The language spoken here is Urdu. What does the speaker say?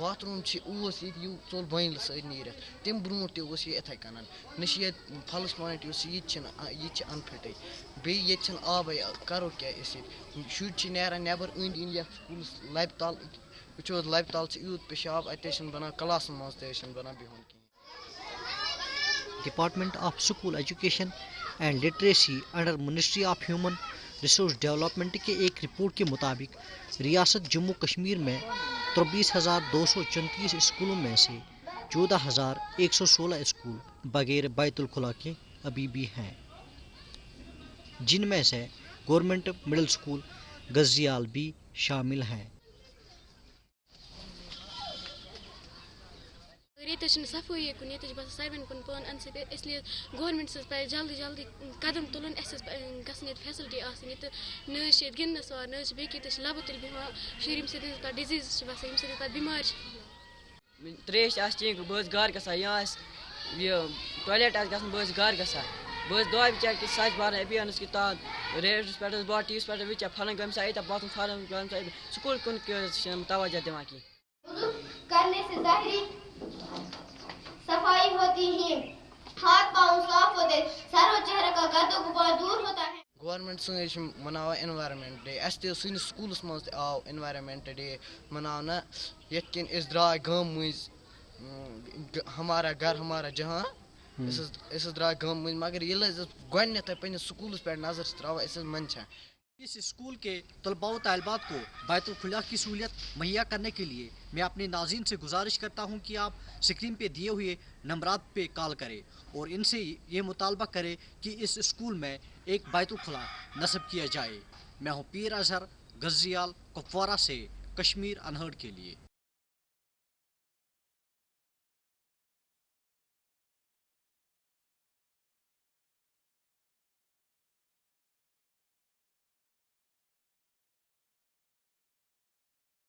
باتھ روٗم چھِ، اوس ییٚتہِ یہِ ژوٚل بٲنِل سۭتۍ نیٖرِتھ۔ تمہِ برونٛٹھ تہِ اوس یہِ یِتھَے کٔنَن۔ نہ چھِ ییٚتہِ پھَلَس پویِنٛٹ یُس یہِ تہِ چھِنہٕ یہِ تہِ چھِ اَنفِٹٕے بیٚیہِ ییٚتہِ چھِنہٕ آبٕے، کَرو کیٛاہ أسۍ ییٚتہِ؟ شُرۍ چھِ نیران نٮ۪بر أنٛدۍ أنٛدۍ یَتھ سکوٗلَس لَبہِ تَل وٕچھو حظ لَبہِ تَل چھِ یوٗت پِشاب اَتہِ حظ چھِنہٕ بَنان کَلاسَن منٛز تہِ حظ چھِنہٕ بَنان بِہُن کِہیٖنۍ۔ Department of school education and literacy under ministry of human resource development کے ایک رپورٹ کے مطابق ریاست جموں کشمیر میں چوبیس ہزار دو سو چونتیس اسکولوں میں سے چودہ ہزار ایک سو سولہ اسکول بغیر بیت الخلا کے ابھی بھی ہیں۔ جن میں سے گورنمنٹ مڈل اسکول غزیال بھی شامل ہیں۔ ییٚتہِ حظ چھِنہٕ صفٲیی کُن ییٚتہِ حظ چھِ باسان ساروِین کُن پانہٕ اَنہٕ سۭتۍ اِسلیے گورمٮ۪نٛٹَس حظ پَزِ جلدی جلدی قدم تُلُن اَسہِ حظ گژھن ییٚتہِ فیسَلٹی آسٕنۍ ییٚتہِ نہ حظ چھِ ییٚتہِ گِنٛدنَس وار نہ حظ چھِ بیٚیہِ کینٛہہ ییٚتہِ حظ چھِ لَبہٕ تُلۍ بیٚہوان شُرۍ ییٚمہِ سۭتۍ حظ پَتہٕ ڈِزیٖزٕز چھِ باسان ییٚمہِ سۭتۍ پَتہٕ بٮ۪مارِ چھِ ترٛیش آسہِ چیٚنۍ بہٕ حظ گَرٕ گژھان یا آسہِ یہِ ٹویلیٹ آسہِ گژھُن بہٕ حظ گَرٕ گژھان بہٕ حظ دۄہے وِچار کہِ سۄچ بھارت ابھیانَس کہِ تحت ریڈیوَس پٮ۪ٹھ حظ بہٕ ٹی ویَس پٮ۪ٹھ وٕچھان فلٲنۍ گامہِ سا ییٖتیٛاہ باتھ روٗم فلٲنۍ سا سکوٗل کُن حظ چھِنہٕ توجہ دِوان کینٛہہ گورمٮ۪نٛٹ سٲنۍ چھِ مَناوان اِنوارَمٮ۪نٛٹ ڈے اَسہِ تہِ سٲنِس سکوٗلَس منٛز تہِ آو اِنوارَمٮ۪نٛٹ ڈے مَناونہٕ ییٚتہِ کِنۍ أسۍ درٛاے گامہٕ مٔنٛزۍ ہمارا گھر ہمارا جہاں أسۍ حظ أسۍ حظ درٛاے گامہٕ مٔنٛزۍ مگر ییٚلہِ حظ أسۍ گۄڈنٮ۪تھٕے پنٛنِس سکوٗلَس پٮ۪ٹھ نظر چھِ ترٛاوان أسۍ حظ منٛدچھان اس اسکول کے طلباء و طالبات کو بیت الخلاء کی سہولیت مہیا کرنے کے لیے میں اپنے ناظرین سے گزارش کرتا ہوں کہ آپ سکرین پہ دیے ہوئے نمبرات پہ کال کریں اور ان سے یہ مطالبہ کریں کہ اس اسکول میں ایک بیت الخلا نصب کیا جائے۔ میں ہوں پیر اظہر غزیال کپوارہ سے کشمیر انہرڈ کے لیے۔